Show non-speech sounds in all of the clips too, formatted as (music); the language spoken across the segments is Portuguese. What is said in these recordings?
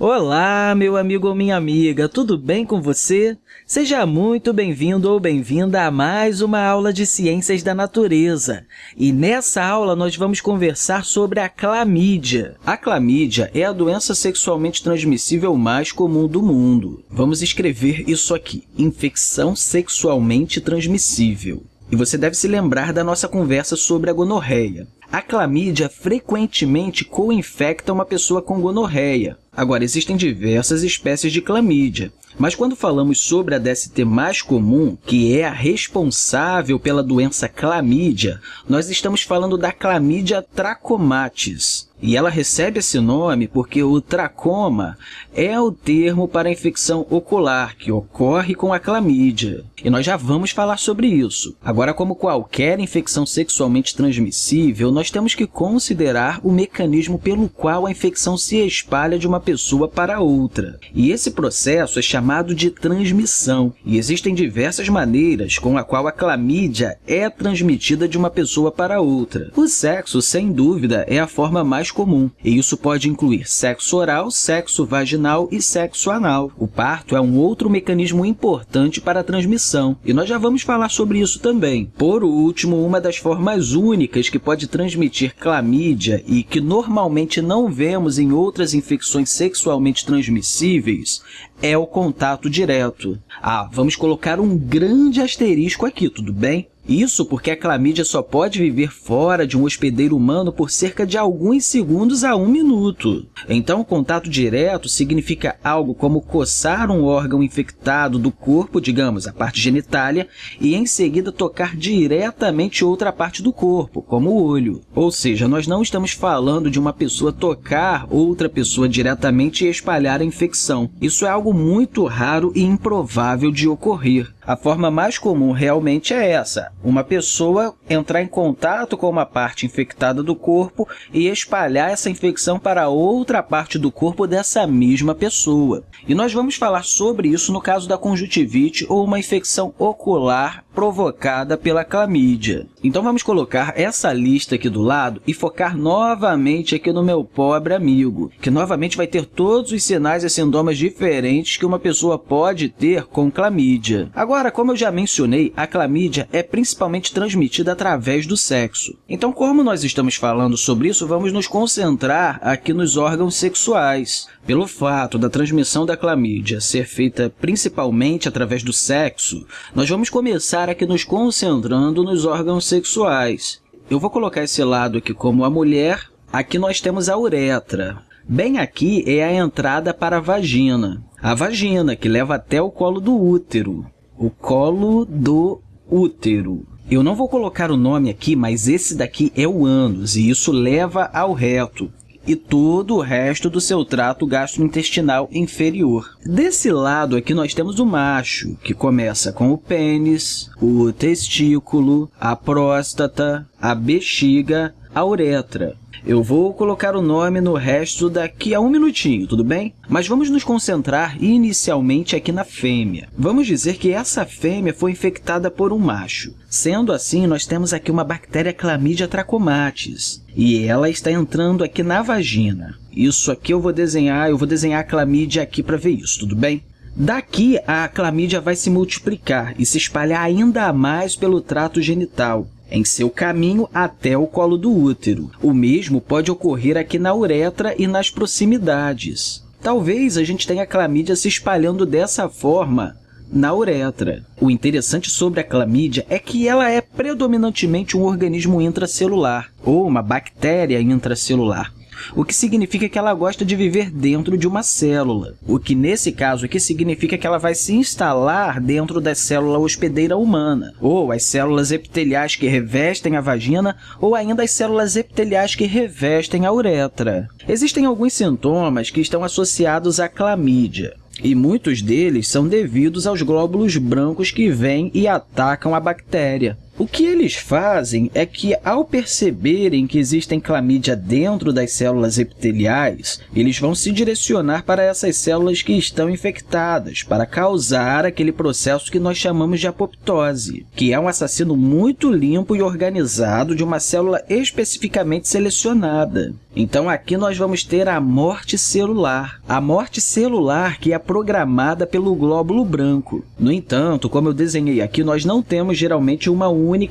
Olá, meu amigo ou minha amiga, tudo bem com você? Seja muito bem-vindo ou bem-vinda a mais uma aula de Ciências da Natureza. E nessa aula nós vamos conversar sobre a clamídia. A clamídia é a doença sexualmente transmissível mais comum do mundo. Vamos escrever isso aqui, infecção sexualmente transmissível. E você deve se lembrar da nossa conversa sobre a gonorreia. A clamídia frequentemente co-infecta uma pessoa com gonorreia. Agora, existem diversas espécies de clamídia, mas quando falamos sobre a DST mais comum, que é a responsável pela doença clamídia, nós estamos falando da clamídia trachomatis. E ela recebe esse nome porque o tracoma é o termo para a infecção ocular que ocorre com a clamídia. E nós já vamos falar sobre isso. Agora, como qualquer infecção sexualmente transmissível, nós temos que considerar o mecanismo pelo qual a infecção se espalha de uma pessoa para outra. E esse processo é chamado de transmissão. E existem diversas maneiras com a qual a clamídia é transmitida de uma pessoa para outra. O sexo, sem dúvida, é a forma mais comum, e isso pode incluir sexo oral, sexo vaginal e sexo anal. O parto é um outro mecanismo importante para a transmissão, e nós já vamos falar sobre isso também. Por último, uma das formas únicas que pode transmitir clamídia e que normalmente não vemos em outras infecções sexualmente transmissíveis é o contato direto. Ah, vamos colocar um grande asterisco aqui, tudo bem? Isso porque a clamídia só pode viver fora de um hospedeiro humano por cerca de alguns segundos a um minuto. Então, contato direto significa algo como coçar um órgão infectado do corpo, digamos, a parte genitália, e em seguida tocar diretamente outra parte do corpo, como o olho. Ou seja, nós não estamos falando de uma pessoa tocar outra pessoa diretamente e espalhar a infecção. Isso é algo muito raro e improvável de ocorrer. A forma mais comum realmente é essa, uma pessoa entrar em contato com uma parte infectada do corpo e espalhar essa infecção para outra parte do corpo dessa mesma pessoa. E nós vamos falar sobre isso no caso da conjuntivite ou uma infecção ocular provocada pela clamídia. Então, vamos colocar essa lista aqui do lado e focar novamente aqui no meu pobre amigo, que novamente vai ter todos os sinais e sintomas diferentes que uma pessoa pode ter com clamídia. Agora, como eu já mencionei, a clamídia é principalmente transmitida através do sexo. Então, como nós estamos falando sobre isso, vamos nos concentrar aqui nos órgãos sexuais. Pelo fato da transmissão da clamídia ser feita principalmente através do sexo, nós vamos começar aqui nos concentrando nos órgãos sexuais. Eu vou colocar esse lado aqui como a mulher. Aqui nós temos a uretra. Bem aqui é a entrada para a vagina. A vagina, que leva até o colo do útero. O colo do útero. Eu não vou colocar o nome aqui, mas esse daqui é o ânus, e isso leva ao reto e todo o resto do seu trato gastrointestinal inferior. Desse lado aqui nós temos o macho, que começa com o pênis, o testículo, a próstata, a bexiga, a uretra. Eu vou colocar o nome no resto daqui a um minutinho, tudo bem? Mas vamos nos concentrar inicialmente aqui na fêmea. Vamos dizer que essa fêmea foi infectada por um macho. Sendo assim, nós temos aqui uma bactéria Chlamydia trachomatis, e ela está entrando aqui na vagina. Isso aqui eu vou desenhar, eu vou desenhar a clamídia aqui para ver isso, tudo bem? Daqui, a clamídia vai se multiplicar e se espalhar ainda mais pelo trato genital, em seu caminho até o colo do útero. O mesmo pode ocorrer aqui na uretra e nas proximidades. Talvez a gente tenha a clamídia se espalhando dessa forma na uretra. O interessante sobre a clamídia é que ela é predominantemente um organismo intracelular, ou uma bactéria intracelular o que significa que ela gosta de viver dentro de uma célula, o que, nesse caso aqui, significa que ela vai se instalar dentro da célula hospedeira humana, ou as células epiteliais que revestem a vagina, ou ainda as células epiteliais que revestem a uretra. Existem alguns sintomas que estão associados à clamídia. e muitos deles são devidos aos glóbulos brancos que vêm e atacam a bactéria. O que eles fazem é que, ao perceberem que existem clamídia dentro das células epiteliais, eles vão se direcionar para essas células que estão infectadas, para causar aquele processo que nós chamamos de apoptose, que é um assassino muito limpo e organizado de uma célula especificamente selecionada. Então, aqui nós vamos ter a morte celular. A morte celular que é programada pelo glóbulo branco. No entanto, como eu desenhei aqui, nós não temos geralmente uma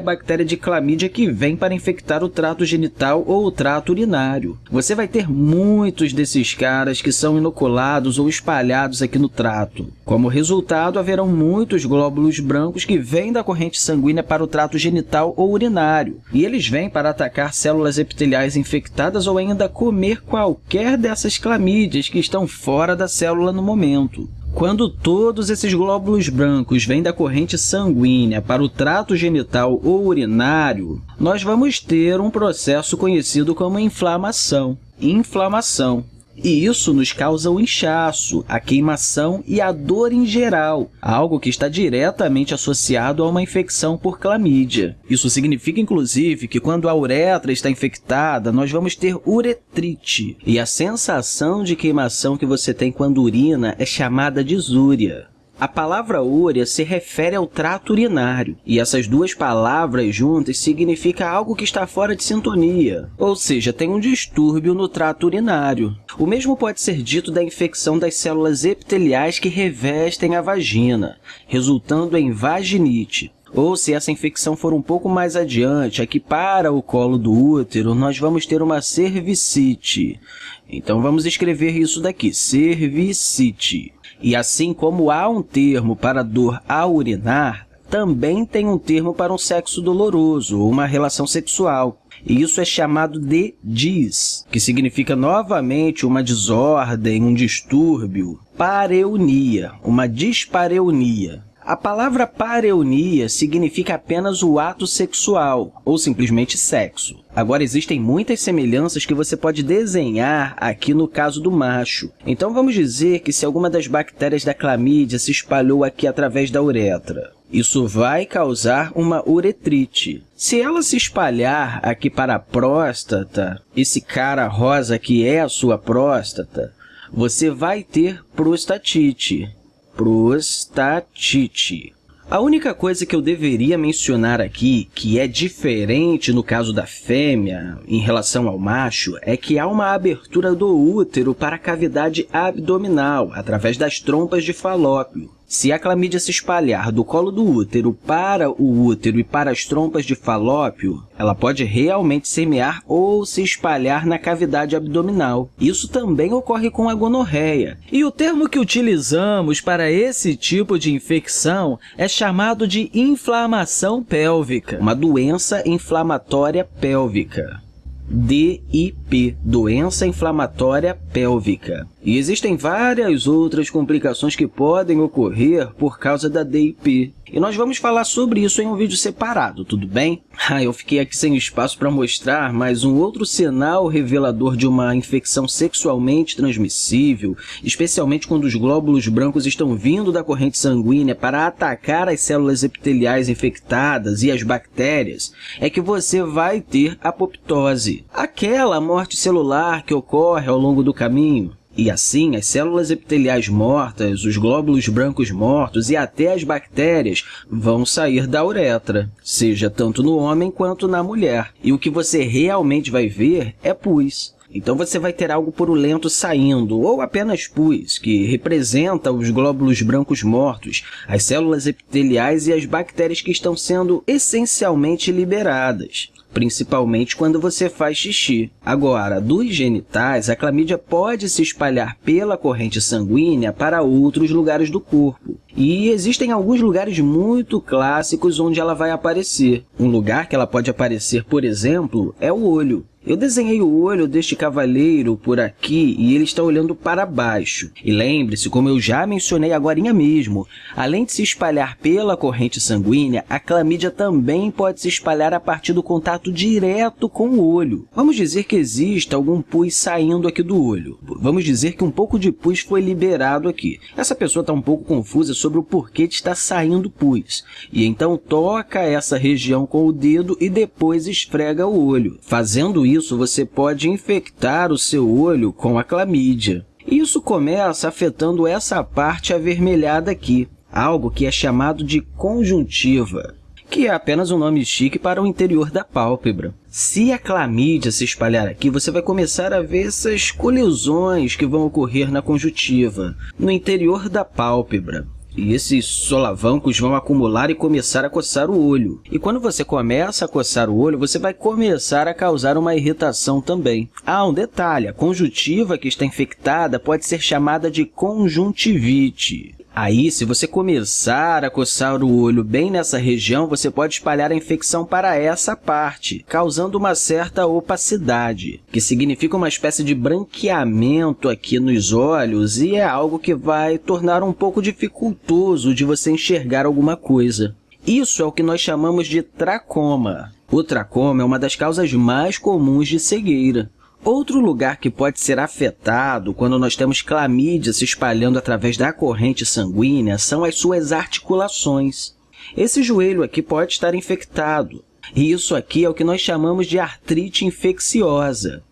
bactéria de clamídia que vem para infectar o trato genital ou o trato urinário. Você vai ter muitos desses caras que são inoculados ou espalhados aqui no trato. Como resultado, haverão muitos glóbulos brancos que vêm da corrente sanguínea para o trato genital ou urinário, e eles vêm para atacar células epiteliais infectadas ou ainda comer qualquer dessas clamídias que estão fora da célula no momento. Quando todos esses glóbulos brancos vêm da corrente sanguínea para o trato genital ou urinário, nós vamos ter um processo conhecido como inflamação. Inflamação e isso nos causa o inchaço, a queimação e a dor em geral, algo que está diretamente associado a uma infecção por clamídia. Isso significa, inclusive, que quando a uretra está infectada, nós vamos ter uretrite, e a sensação de queimação que você tem quando urina é chamada de zúria. A palavra úria se refere ao trato urinário, e essas duas palavras juntas significa algo que está fora de sintonia, ou seja, tem um distúrbio no trato urinário. O mesmo pode ser dito da infecção das células epiteliais que revestem a vagina, resultando em vaginite. Ou se essa infecção for um pouco mais adiante, aqui para o colo do útero, nós vamos ter uma cervicite. Então, vamos escrever isso daqui, cervicite. E assim como há um termo para dor ao urinar, também tem um termo para um sexo doloroso ou uma relação sexual. E isso é chamado de dis, que significa novamente uma desordem, um distúrbio. Pareunia, uma dispareunia. A palavra pareunia significa apenas o ato sexual, ou simplesmente sexo. Agora, existem muitas semelhanças que você pode desenhar aqui no caso do macho. Então, vamos dizer que se alguma das bactérias da clamídia se espalhou aqui através da uretra, isso vai causar uma uretrite. Se ela se espalhar aqui para a próstata, esse cara rosa que é a sua próstata, você vai ter prostatite prostatite. A única coisa que eu deveria mencionar aqui, que é diferente no caso da fêmea em relação ao macho, é que há uma abertura do útero para a cavidade abdominal, através das trompas de falópio. Se a clamídia se espalhar do colo do útero para o útero e para as trompas de falópio, ela pode realmente semear ou se espalhar na cavidade abdominal. Isso também ocorre com a gonorreia. E o termo que utilizamos para esse tipo de infecção é chamado de inflamação pélvica, uma doença inflamatória pélvica. DIP, doença inflamatória pélvica. E existem várias outras complicações que podem ocorrer por causa da DIP. E nós vamos falar sobre isso em um vídeo separado, tudo bem? (laughs) Ah, eu fiquei aqui sem espaço para mostrar, mas um outro sinal revelador de uma infecção sexualmente transmissível, especialmente quando os glóbulos brancos estão vindo da corrente sanguínea para atacar as células epiteliais infectadas e as bactérias, é que você vai ter apoptose, aquela morte celular que ocorre ao longo do caminho. E assim, as células epiteliais mortas, os glóbulos brancos mortos e até as bactérias vão sair da uretra, seja tanto no homem quanto na mulher. E o que você realmente vai ver é pus. Então, você vai ter algo purulento saindo, ou apenas pus, que representa os glóbulos brancos mortos, as células epiteliais e as bactérias que estão sendo essencialmente liberadas principalmente quando você faz xixi. Agora, dos genitais, a clamídia pode se espalhar pela corrente sanguínea para outros lugares do corpo. E existem alguns lugares muito clássicos onde ela vai aparecer. Um lugar que ela pode aparecer, por exemplo, é o olho. Eu desenhei o olho deste cavalheiro por aqui e ele está olhando para baixo. E lembre-se, como eu já mencionei agora mesmo, além de se espalhar pela corrente sanguínea, a clamídia também pode se espalhar a partir do contato direto com o olho. Vamos dizer que existe algum pus saindo aqui do olho. Vamos dizer que um pouco de pus foi liberado aqui. Essa pessoa está um pouco confusa sobre o porquê de estar saindo pus. E então toca essa região com o dedo e depois esfrega o olho. Fazendo isso, você pode infectar o seu olho com a clamídia. Isso começa afetando essa parte avermelhada aqui, algo que é chamado de conjuntiva, que é apenas um nome chique para o interior da pálpebra. Se a clamídia se espalhar aqui, você vai começar a ver essas colisões que vão ocorrer na conjuntiva, no interior da pálpebra. E esses solavancos vão acumular e começar a coçar o olho. E quando você começa a coçar o olho, você vai começar a causar uma irritação também. Ah, um detalhe, a conjuntiva que está infectada pode ser chamada de conjuntivite. Aí, se você começar a coçar o olho bem nessa região, você pode espalhar a infecção para essa parte, causando uma certa opacidade, que significa uma espécie de branqueamento aqui nos olhos e é algo que vai tornar um pouco dificultoso de você enxergar alguma coisa. Isso é o que nós chamamos de tracoma. O tracoma é uma das causas mais comuns de cegueira. Outro lugar que pode ser afetado quando nós temos clamídia se espalhando através da corrente sanguínea são as suas articulações. Esse joelho aqui pode estar infectado, e isso aqui é o que nós chamamos de artrite infecciosa.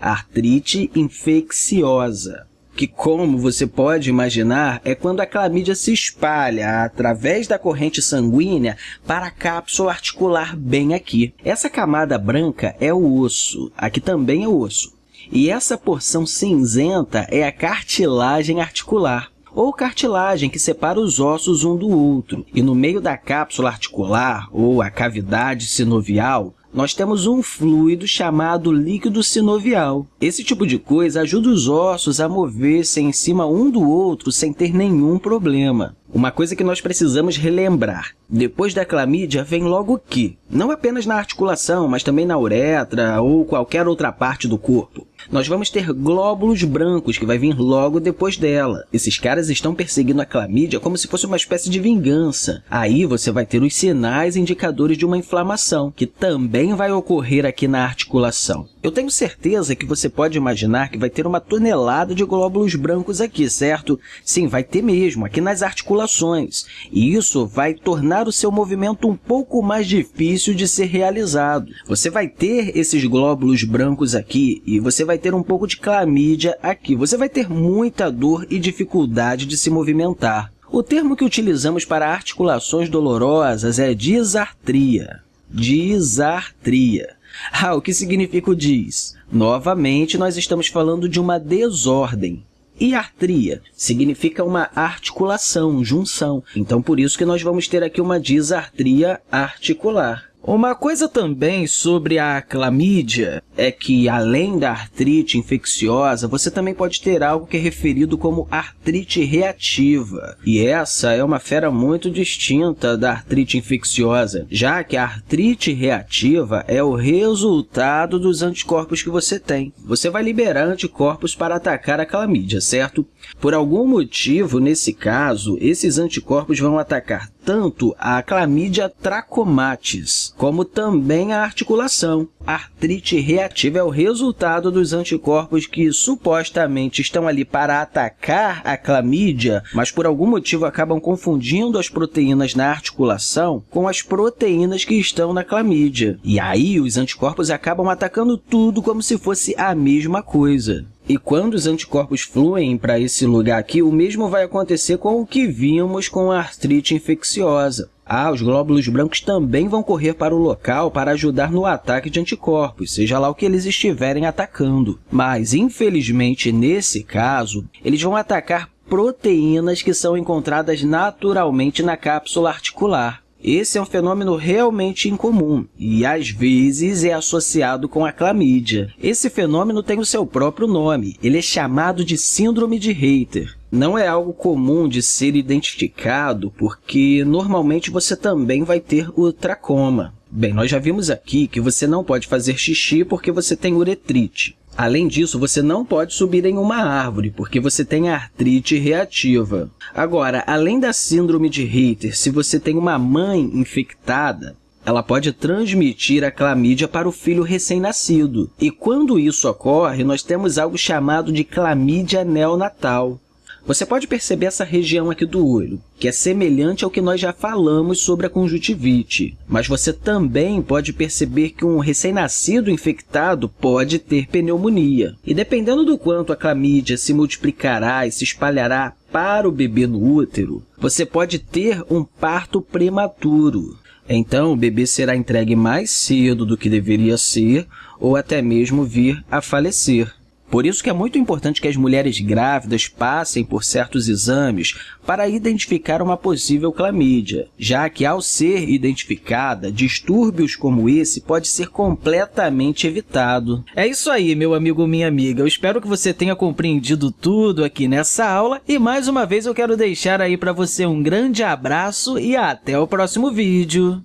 Artrite infecciosa que, como você pode imaginar, é quando a clamídia se espalha através da corrente sanguínea para a cápsula articular bem aqui. Essa camada branca é o osso, aqui também é osso. E essa porção cinzenta é a cartilagem articular ou cartilagem que separa os ossos um do outro. E no meio da cápsula articular, ou a cavidade sinovial, nós temos um fluido chamado líquido sinovial. Esse tipo de coisa ajuda os ossos a mover-se em cima um do outro sem ter nenhum problema. Uma coisa que nós precisamos relembrar. Depois da clamídia vem logo o que? Não apenas na articulação, mas também na uretra ou qualquer outra parte do corpo. Nós vamos ter glóbulos brancos, que vai vir logo depois dela. Esses caras estão perseguindo a clamídia como se fosse uma espécie de vingança. Aí você vai ter os sinais indicadores de uma inflamação, que também vai ocorrer aqui na articulação. Eu tenho certeza que você pode imaginar que vai ter uma tonelada de glóbulos brancos aqui, certo? Sim, vai ter mesmo, aqui nas articulações. E isso vai tornar o seu movimento um pouco mais difícil de ser realizado. Você vai ter esses glóbulos brancos aqui e você vai ter um pouco de clamídia aqui. Você vai ter muita dor e dificuldade de se movimentar. O termo que utilizamos para articulações dolorosas é disartria. Disartria. (laughs) Ah, o que significa o dis? Novamente, nós estamos falando de uma desordem. E artria significa uma articulação, junção. Então, por isso que nós vamos ter aqui uma disartria articular. Uma coisa também sobre a clamídia é que, além da artrite infecciosa, você também pode ter algo que é referido como artrite reativa. E essa é uma fera muito distinta da artrite infecciosa, já que a artrite reativa é o resultado dos anticorpos que você tem. Você vai liberar anticorpos para atacar a clamídia, certo? Por algum motivo, nesse caso, esses anticorpos vão atacar tanto a clamídia trachomatis, como também a articulação. A artrite reativa é o resultado dos anticorpos que supostamente estão ali para atacar a clamídia, mas por algum motivo acabam confundindo as proteínas na articulação com as proteínas que estão na clamídia. E aí os anticorpos acabam atacando tudo como se fosse a mesma coisa. E quando os anticorpos fluem para esse lugar aqui, o mesmo vai acontecer com o que vimos com a artrite infecciosa. Ah, os glóbulos brancos também vão correr para o local para ajudar no ataque de anticorpos, seja lá o que eles estiverem atacando. Mas, infelizmente, nesse caso, eles vão atacar proteínas que são encontradas naturalmente na cápsula articular. Esse é um fenômeno realmente incomum e, às vezes, é associado com a clamídia. Esse fenômeno tem o seu próprio nome. Ele é chamado de síndrome de Reiter. Não é algo comum de ser identificado porque, normalmente, você também vai ter o tracoma. Bem, nós já vimos aqui que você não pode fazer xixi porque você tem uretrite. Além disso, você não pode subir em uma árvore, porque você tem artrite reativa. Agora, além da síndrome de Reiter, se você tem uma mãe infectada, ela pode transmitir a clamídia para o filho recém-nascido. E quando isso ocorre, nós temos algo chamado de clamídia neonatal. Você pode perceber essa região aqui do olho, que é semelhante ao que nós já falamos sobre a conjuntivite. Mas você também pode perceber que um recém-nascido infectado pode ter pneumonia. E dependendo do quanto a clamídia se multiplicará e se espalhará para o bebê no útero, você pode ter um parto prematuro. Então, o bebê será entregue mais cedo do que deveria ser ou até mesmo vir a falecer. Por isso que é muito importante que as mulheres grávidas passem por certos exames para identificar uma possível clamídia, já que, ao ser identificada, distúrbios como esse pode ser completamente evitado. É isso aí, meu amigo minha amiga. Eu espero que você tenha compreendido tudo aqui nessa aula e, mais uma vez, eu quero deixar aí para você um grande abraço e até o próximo vídeo.